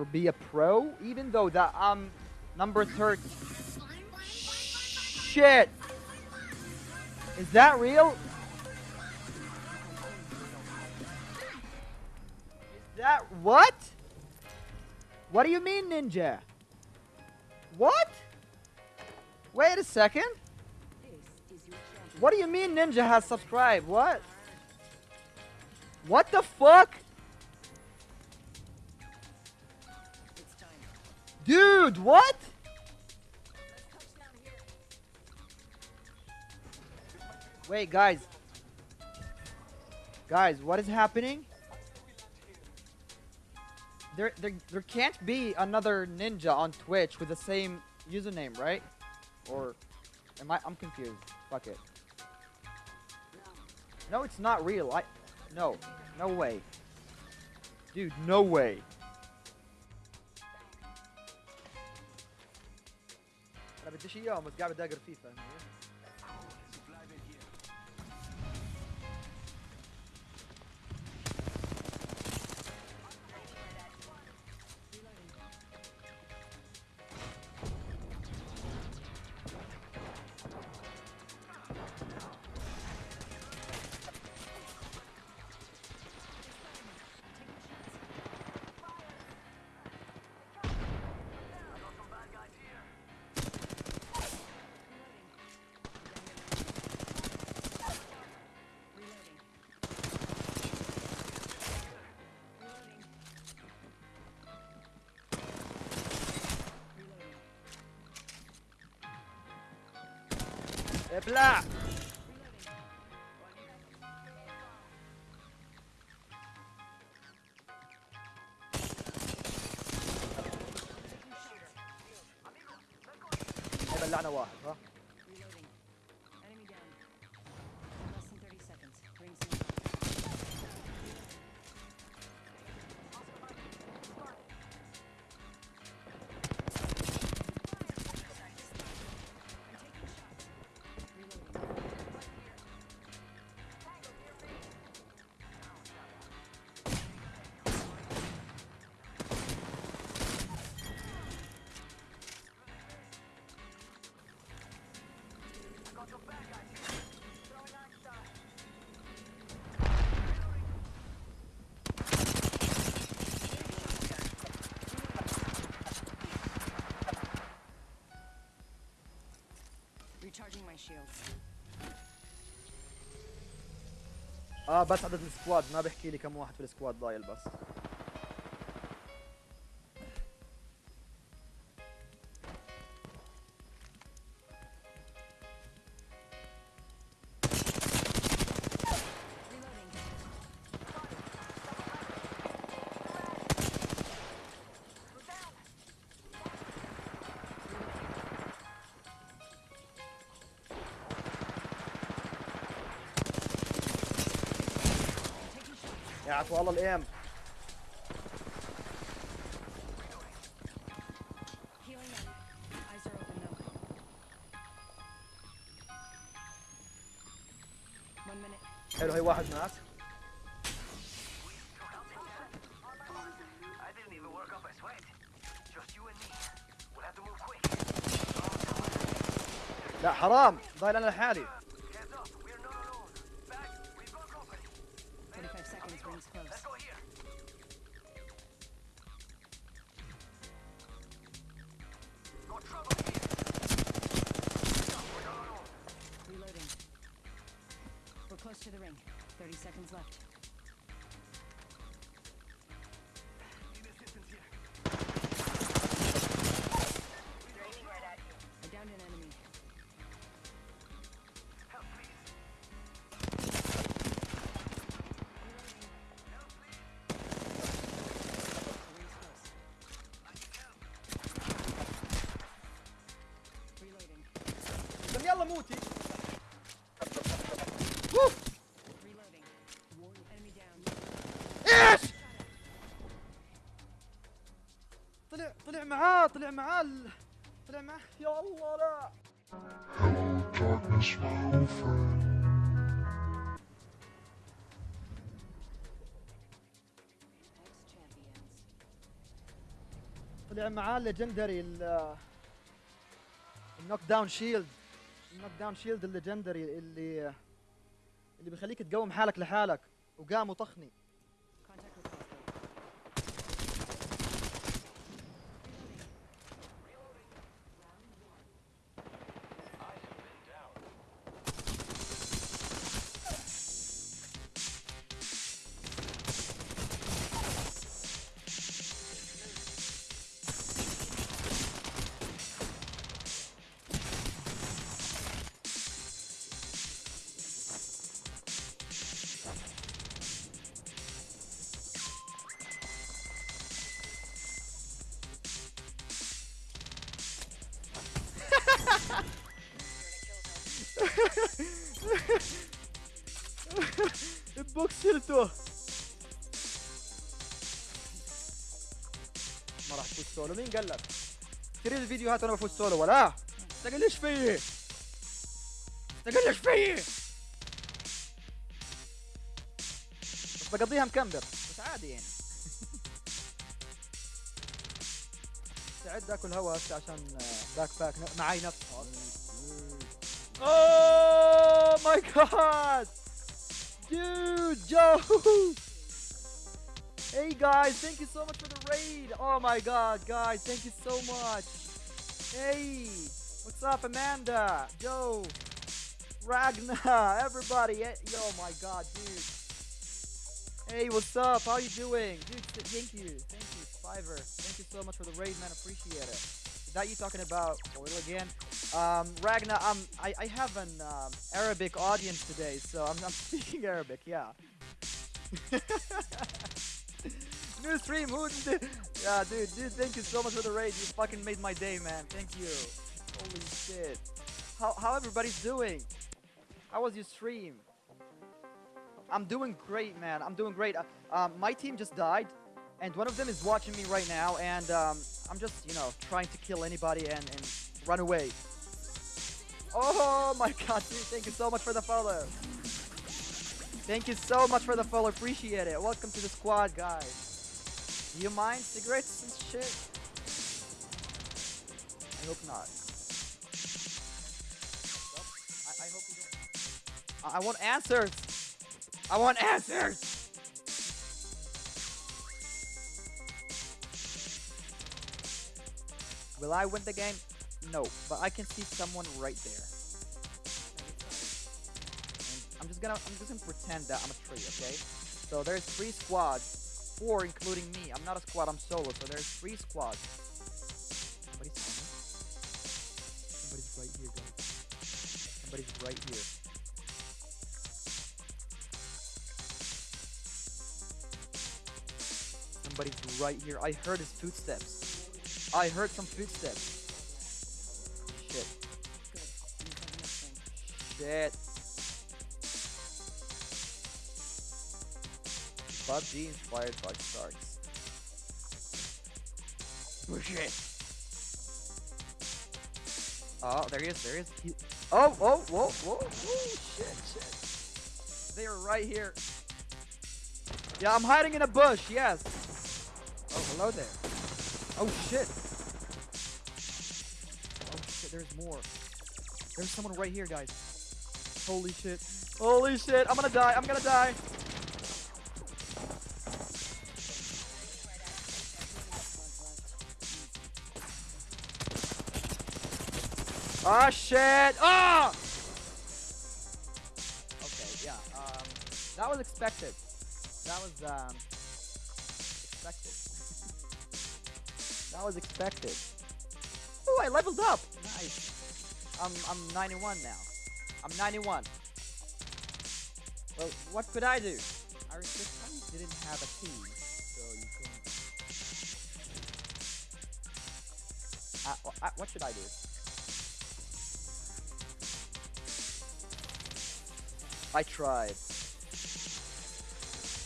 or be a pro, even though that I'm um, number third. Shit! Is that real? Is that what? What do you mean, ninja? What? Wait a second. What do you mean Ninja has subscribed? What? What the fuck? Dude, what? Wait, guys. Guys, what is happening? There, there, there can't be another ninja on Twitch with the same username, right? Or am I? I'm confused. Fuck it. No, it's not real. I, no, no way. Dude, no way. بديش اياهم بس قاعد اقر فيه فاهمني؟ ابلع بلعنا واحد ها؟ Recharging my shields. آه بس عدد السكواد ما بحكي لي كم واحد في السكواد ضايل بس وقعت والله الأيام حلو هي واحد هناك لا حرام. ضايل أنا لحالي. Seconds left. إيش؟ طلع طلع معاه طلع معاه طلع معاه. يا الله لا. طلع معاه الليجندري ال النوك داون شيلد النوك داون شيلد الليجندري اللي اللي بيخليك تقوم حالك لحالك. وقام وطخني شلته ما راح تفوز سولو. مين قال لك؟ تريد الفيديوهات وأنا بفوز سولو. ولا؟ تقلش فيي. تقلش فيي. بس بقضيها مكمبر بس عادي يعني. استعد اكل هوا هسه عشان باك باك معي نفس. Oh my god! Dude, Joe! Hey guys, thank you so much for the raid! Oh my god, guys, thank you so much! Hey! What's up, Amanda? Joe! Ragna! Everybody! Yo, my god, dude! Hey, what's up? How you doing? Dude, thank you. Thank you, Fiverr. Thank you so much for the raid, man. Appreciate it. Is that you talking about oil again? Um, Ragna, um, I, I have an um, Arabic audience today, so I'm, I'm speaking Arabic, yeah. New stream, who Yeah, dude, dude, thank you so much for the raid. You fucking made my day, man. Thank you. Holy shit. How, how everybody's doing? How was your stream? I'm doing great, man. I'm doing great. Uh, um, my team just died, and one of them is watching me right now, and um, I'm just, you know, trying to kill anybody and, and run away. Oh my god, dude, thank you so much for the follow. Thank you so much for the follow, appreciate it. Welcome to the squad, guys. Do you mind cigarettes and shit? I hope not. I, I hope you don't. I, I want answers! I want answers! Will I win the game? No, but I can see someone right there. And I'm just gonna I'm just gonna pretend that I'm a tree, okay? So there's three squads, four including me. I'm not a squad, I'm solo, so there's three squads. Somebody's coming. Somebody's right here, guys. Somebody's right here. Somebody's right here. I heard his footsteps. I heard some footsteps. Shit. PUBG inspired by sharks. Oh, Bullshit. Oh, there he is. There he is. He- oh, oh, whoa, whoa, whoa, shit, shit. They are right here. Yeah, I'm hiding in a bush. Yes. Oh, hello there. Oh shit. Oh shit. There's more. There's someone right here, guys. Holy shit. Holy shit. I'm gonna die. I'm gonna die. Ah shit. Ah! Okay, yeah. Um, that was expected. That was um expected. that was expected. Oh, I leveled up. Nice. I'm I'm 91 now. I'm 91. Well, what could I do? I just didn't have a key, so you couldn't. Uh, uh, what should I do? I tried.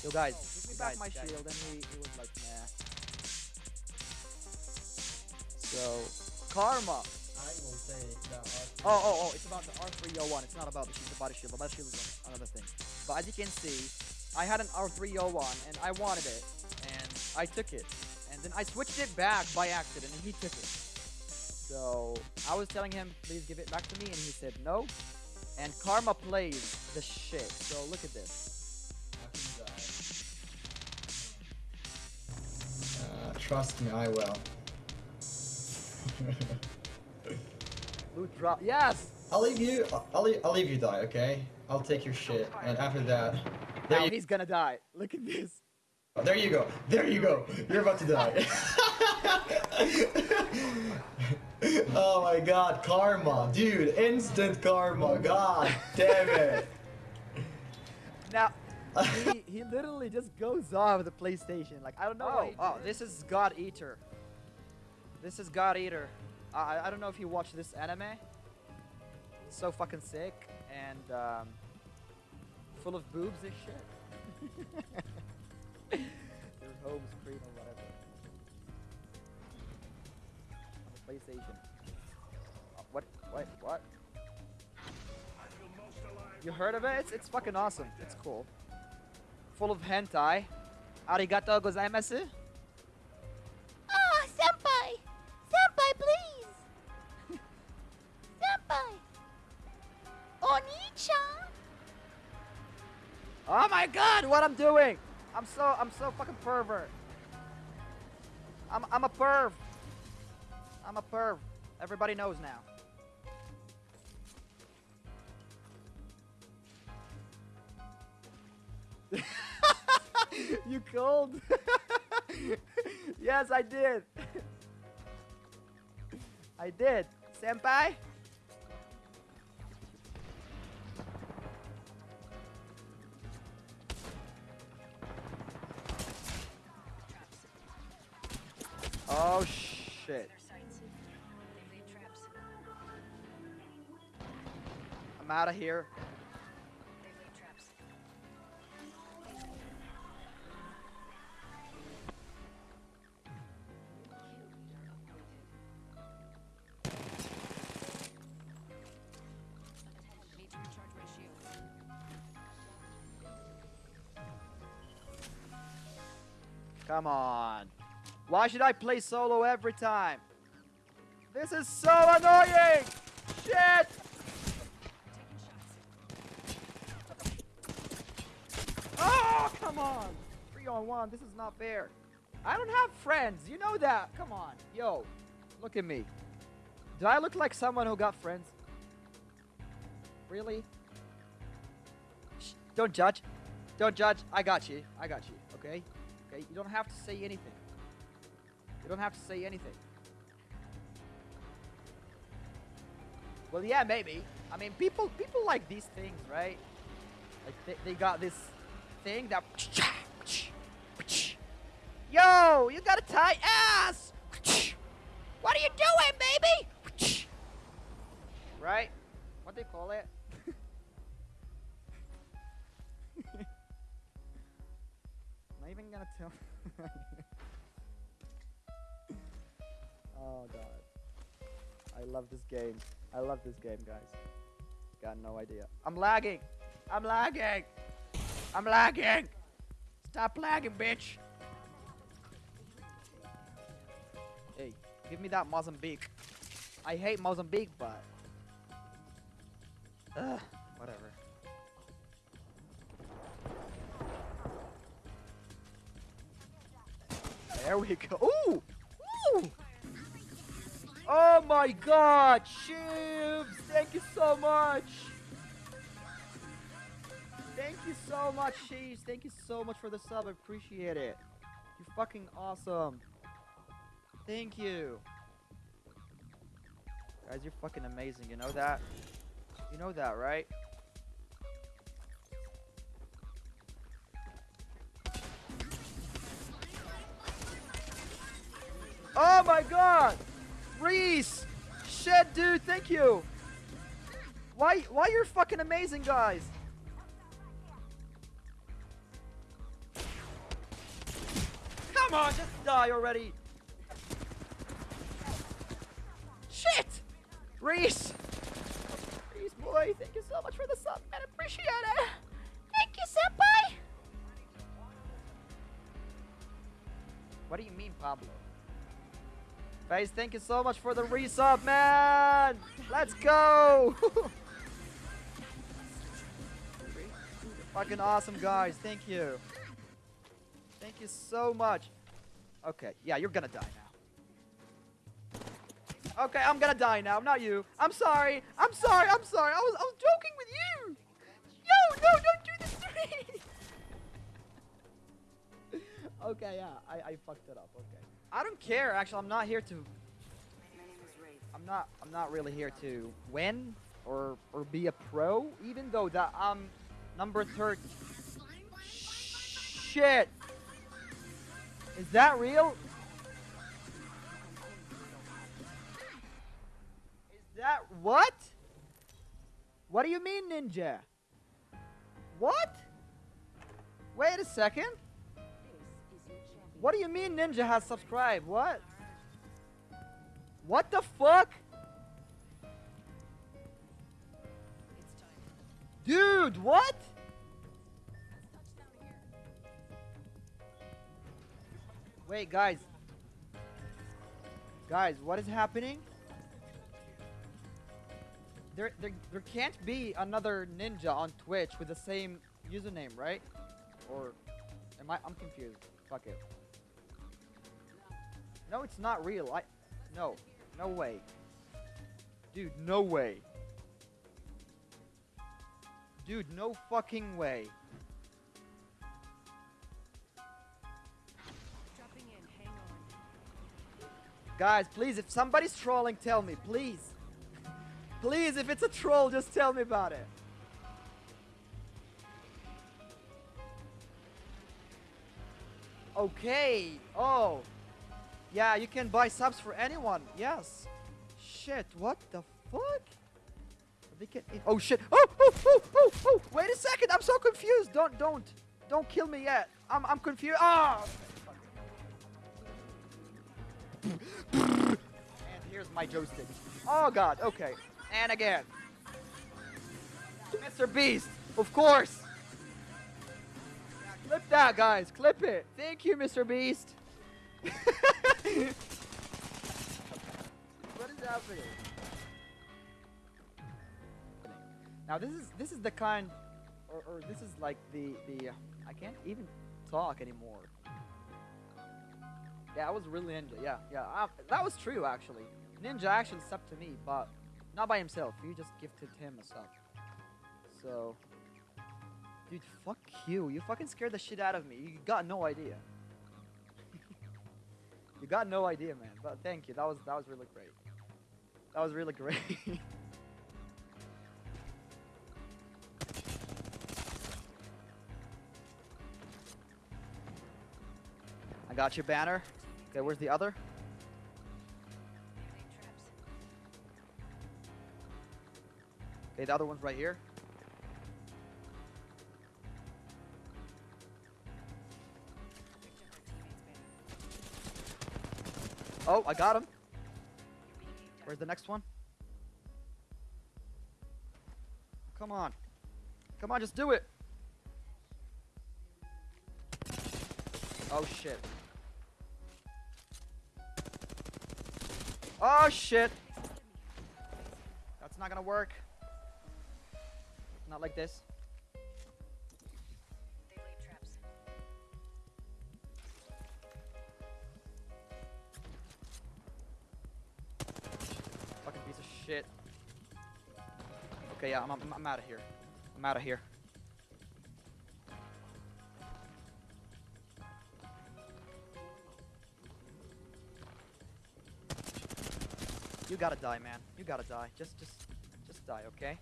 Yo, guys, give me back guys, my guys. shield, and he, he was like, nah. So, karma. Oh, oh, oh, it's about the R301. It's not about the, shield, the body shield. The body shield is another thing. But as you can see, I had an R301 and I wanted it, and I took it. And Then I switched it back by accident, and he took it. So I was telling him, please give it back to me, and he said no. And Karma plays the shit. So look at this. Uh, trust me, I will. Loot drop. Yes. I'll leave you. I'll leave. I'll leave you die. Okay. I'll take your shit, and after that, there Now you, he's gonna die. Look at this. Oh, there you go. There you go. You're about to die. oh my god, karma, dude! Instant karma. God damn it. Now he, he literally just goes off the PlayStation. Like I don't know. Oh, oh, this is God Eater. This is God Eater. I I don't know if you watch this anime. It's so fucking sick and um, full of boobs and shit. Their home screen or whatever. On the PlayStation. Uh, what? Wait, what? You heard of it? It's, it's fucking awesome. It's cool. Full of hentai. Arigato gozaimasu. Oh my god, what I'm doing! I'm so I'm so fucking pervert. I'm I'm a perv. I'm a perv. Everybody knows now. you cold? yes, I did. I did. Senpai? Out of here. Come on. Why should I play solo every time? This is so annoying! Shit! Three on one, this is not fair. I don't have friends, you know that. Come on. Yo, look at me. Do I look like someone who got friends? Really? Shh, don't judge. Don't judge. I got you. I got you. Okay? Okay? You don't have to say anything. You don't have to say anything. Well, yeah, maybe. I mean, people people like these things, right? Like they, they got this thing that. Yo, you got a tight ass. What are you doing, baby? Right? What do they call it? Not even gonna tell. oh god. I love this game. I love this game, guys. Got no idea. I'm lagging. I'm lagging. I'm lagging. Stop lagging, bitch. Give me that Mozambique. I hate Mozambique, but. Ugh, whatever. There we go. Ooh! Ooh! Oh my god! Shivs! Thank you so much! Thank you so much, Shivs. Thank you so much for the sub. I appreciate it. You're fucking awesome. Thank you. Guys, you're fucking amazing. You know that? You know that, right? Oh my god! Reese! Shit, dude, thank you! Why, why you're fucking amazing, guys? Come on, just die already! Reese! Reese, boy, thank you so much for the sub, man. Appreciate it! Thank you, senpai! What do you mean, Pablo? Face, thank you so much for the resub, man! Let's go! Fucking awesome, guys. Thank you. Thank you so much. Okay, yeah, you're gonna die now. Okay, I'm gonna die now, not you. I'm sorry. I'm sorry. I'm sorry. I was I was joking with you. No, no, don't do this to me. okay, yeah, I, I fucked it up. Okay. I don't care. Actually, I'm not here to. I'm not. I'm not really here to win or or be a pro. Even though that I'm number third. Shit. Is that real? That what? What do you mean, ninja? What? Wait a second. What do you mean Ninja has subscribed? What? What the fuck? Dude, what? Wait, guys. Guys, what is happening? There, there, there can't be another ninja on Twitch with the same username, right? Or am I? I'm confused. Fuck it. No, it's not real. I, no, no way. Dude, no way. Dude, no fucking way. Dropping in. Hang on. Guys, please, if somebody's trolling, tell me, please. Please, if it's a troll, just tell me about it. Okay. Oh. Yeah, you can buy subs for anyone. Yes. Shit, what the fuck? Oh shit. Oh, oh, oh, oh, oh. Wait a second. I'm so confused. Don't, don't, don't kill me yet. I'm, I'm confused. Ah. And here's my joystick. Oh god, okay. And again. Mr. Beast, of course. Clip that, guys. Clip it. Thank you, Mr. Beast. what is happening? Now this is this is the kind, or, or this is like the the. I can't even talk anymore. Yeah, I was really ninja. Yeah, yeah. Uh, that was true, actually. Ninja actually subbed to me, but not by himself. You just gifted him a sub. So, dude, fuck you. You fucking scared the shit out of me. You got no idea. you got no idea, man. But thank you. That was that was really great. That was really great. I got your banner. Okay, where's the other? Okay, the other one's right here. Oh, I got him. Where's the next one? Come on. Come on, just do it. Oh shit. Oh shit. That's not gonna work. Not like this. Fucking piece of shit. Okay, yeah, I'm, I'm, I'm out of here. I'm out of here. You gotta die, man. You gotta die. Just, just, just die, okay?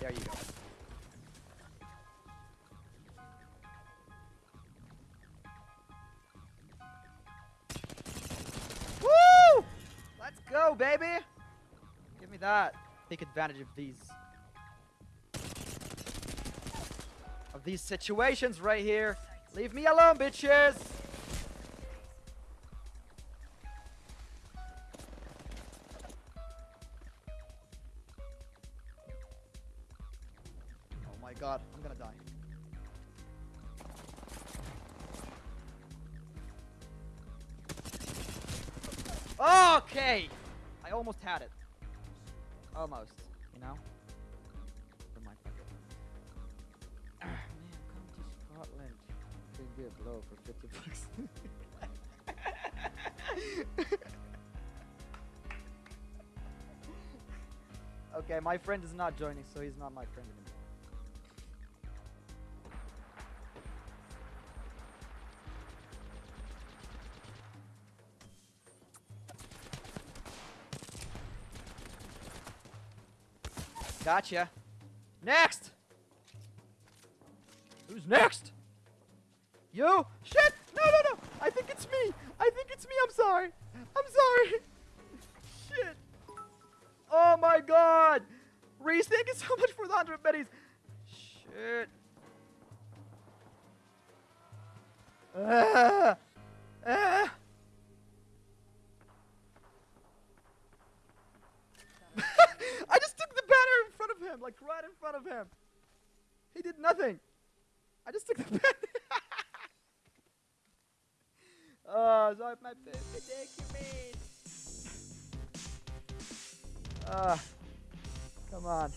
There you go. Woo! Let's go, baby! Give me that. Take advantage of these. Of these situations right here. Leave me alone, bitches! My god, I'm gonna die. Okay! I almost had it. Almost, you know? Ah, man, come to Scotland. Blow for 50 bucks. okay, my friend is not joining, so he's not my friend anymore. Gotcha. Next! Who's next? You? Shit! No, no, no! I think it's me! I think it's me, I'm sorry! I'm sorry! Shit! Oh my god! Reese, thank you so much for the 100 betties! Shit. Ah! Ah! I just took the banner in front of him, like right in front of him. He did nothing. I just took the banner. oh, so my predicament. Ah, come on.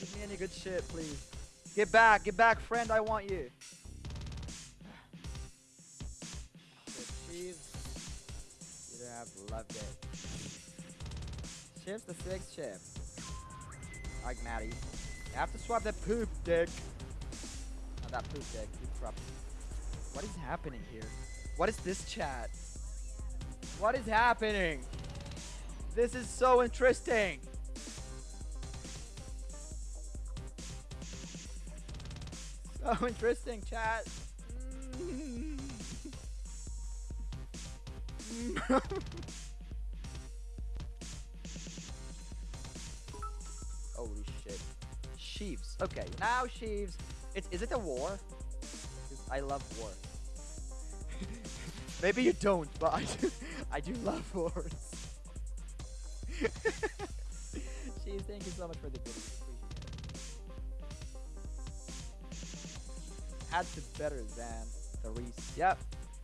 Give me any good shit, please. Get back, get back, friend. I want you. Chiefs. You have loved it. Chips the sixth chip. Like Maddie. You have to swap that poop dick. Not that poop dick. Drop. What is happening here? What is this chat? What is happening? This is so interesting. So interesting, chat. Okay, now Sheaves. It's, is it a war? I love war. Maybe you don't, but I do, I do love wars. Sheaves, thank you so much for the video. Had to better than the Reese. Yep.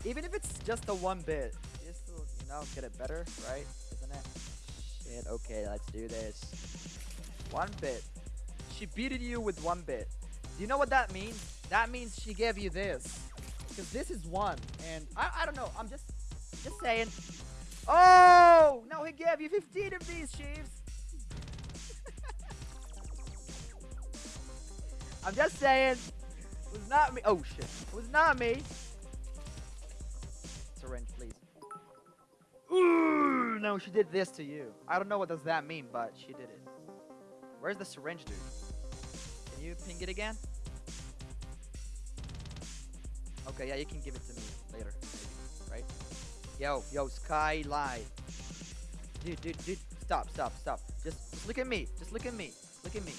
Even if it's just a one bit, just to, you know, get it better, right? Isn't it? Shit, okay, let's do this. One bit. She beated you with one bit. Do you know what that means? That means she gave you this. Because this is one. And I, I don't know. I'm just just saying. Oh! No, he gave you 15 of these, Chiefs. I'm just saying. It was not me. Oh, shit. It was not me. Syringe, please. Ooh, no, she did this to you. I don't know what does that mean, but she did it. Where's the syringe, dude? Can you ping it again? Okay, yeah, you can give it to me later, right? Yo, yo, Skylight. Dude, dude, dude, stop, stop, stop. Just, just look at me. Just look at me. Look at me.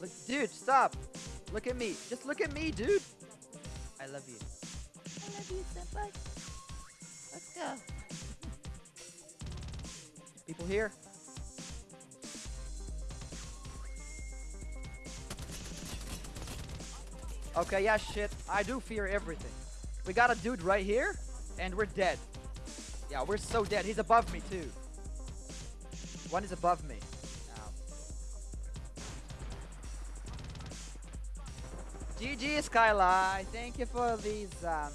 Look, dude, stop. Look at me. Just look at me, dude. I love you. I love you, senpai. Let's go. People here? Okay, yeah, shit. I do fear everything. We got a dude right here, and we're dead. Yeah, we're so dead. He's above me, too. One is above me. GG, Skyline. Thank you for these, um,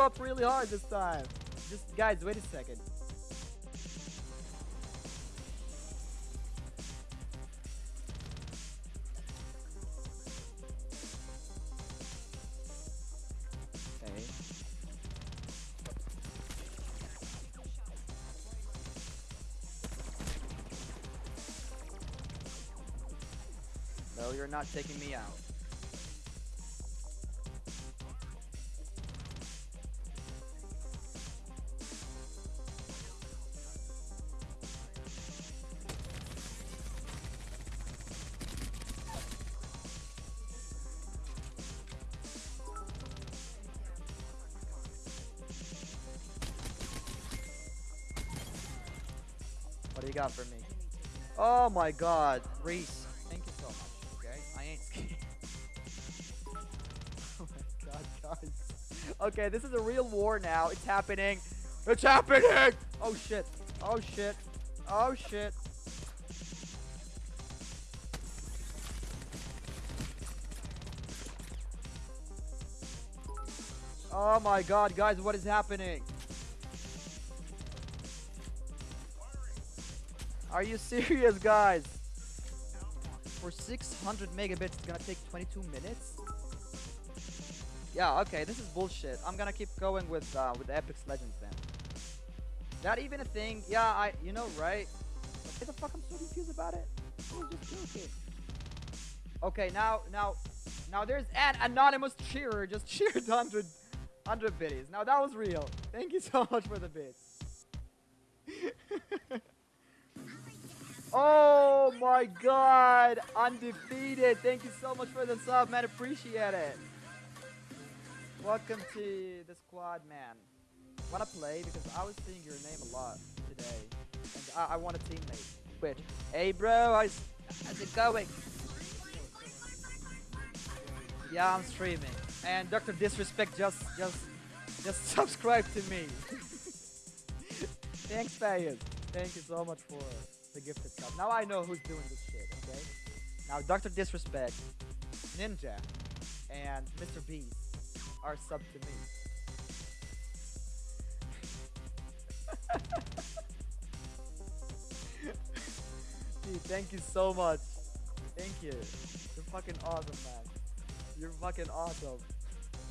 up really hard this time. Just, guys, wait a second. No, you're not taking me out. Oh my god, Reese. Thank you so much. Okay, I ain't scared. oh my god, guys. Okay, this is a real war now. It's happening. It's happening! Oh shit. Oh shit. Oh shit. Oh my god, guys, what is happening? Are you serious, guys? For 600 megabits, it's gonna take 22 minutes? Yeah, okay, this is bullshit. I'm gonna keep going with uh, with Apex Legends then. That even a thing? Yeah, I, you know, right? What the fuck? I'm so confused about it. Okay, now, now, now there's an anonymous cheerer just cheered 100, 100 biddies. Now that was real. Thank you so much for the bits. Oh my god, undefeated. Thank you so much for the sub, man. Appreciate it. Welcome to the squad, man. Wanna play? Because I was seeing your name a lot today. And I, I want a teammate. Wait. Hey, bro, how's, how's it going? Yeah, I'm streaming. And Dr. Disrespect just just just subscribe to me. Thanks, Fayez. Thank you so much for the gifted sub. Now I know who's doing this shit, okay? Now Dr. Disrespect, Ninja, and Mr. Beast are sub to me. Dude, thank you so much. Thank you. You're fucking awesome, man. You're fucking awesome.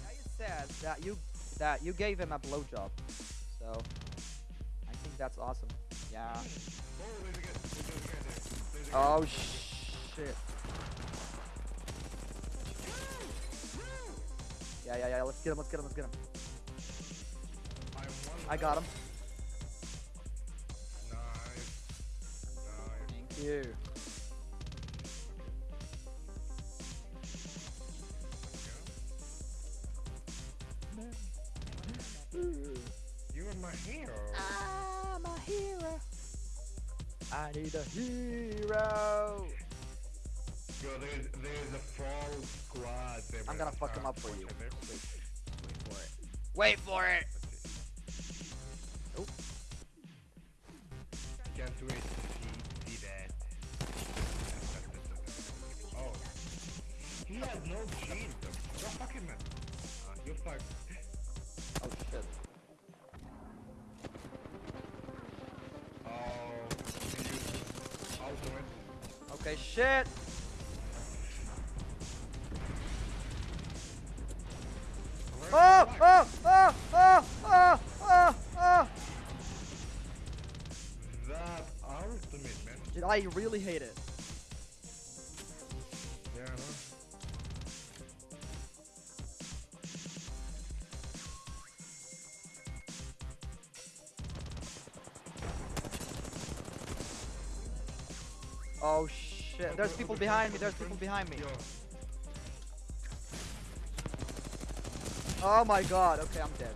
Now you said that you that you gave him a blowjob, so I think that's awesome. Yeah. Oh shit. Yeah, yeah, yeah. Let's get him. Let's get him. Let's get him. I got him. Nice. Thank you. You I need a hero. Yo, there's there's a fall squad. I'm gonna fuck him up for you. watch out, there. Wait, wait for it. Wait for it. Okay, shit. Oh, oh, oh, oh, oh, oh, oh. That ultimate, man. Dude, I really hate it. Behind me. There's people behind me. Oh my god. Okay, I'm dead.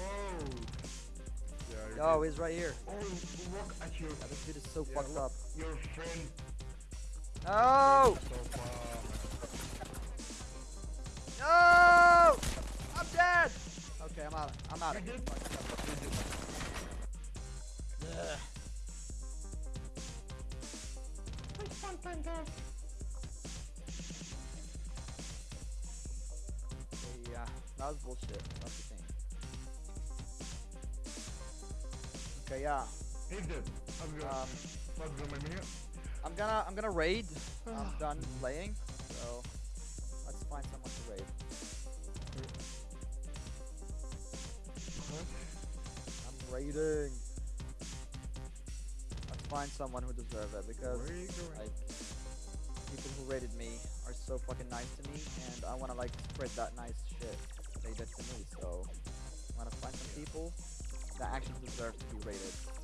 oh. Yeah, you're Yo, dead. he's right here. Oh, look at your, Yeah, this dude is so yeah, fucked up. Your friend. No! No! I'm dead! Okay, I'm out. I'm out. Yeah, that was bullshit. That's the thing. Okay, yeah. He's dead. I'm good. Um, Let's go, my man. I'm gonna I'm gonna raid. I'm done playing, so let's find someone to raid. I'm raiding. Let's find someone who deserves it because Where people who raided me are so fucking nice to me, and I wanna like spread that nice shit they did to me. So I wanna find some people that actually deserve to be raided.